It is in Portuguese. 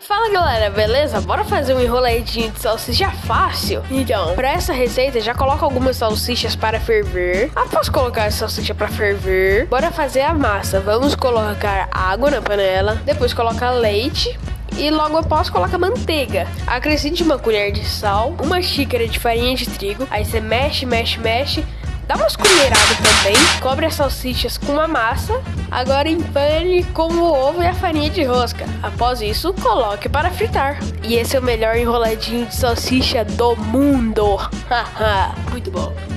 Fala galera, beleza? Bora fazer um enroladinho de salsicha fácil? Então, para essa receita, já coloca algumas salsichas para ferver. Após colocar a salsicha para ferver, bora fazer a massa. Vamos colocar água na panela, depois coloca leite e logo após coloca manteiga. Acrescente uma colher de sal, uma xícara de farinha de trigo, aí você mexe, mexe, mexe Dá umas colheradas também, cobre as salsichas com a massa, agora empane com o ovo e a farinha de rosca. Após isso, coloque para fritar. E esse é o melhor enroladinho de salsicha do mundo. Haha, muito bom.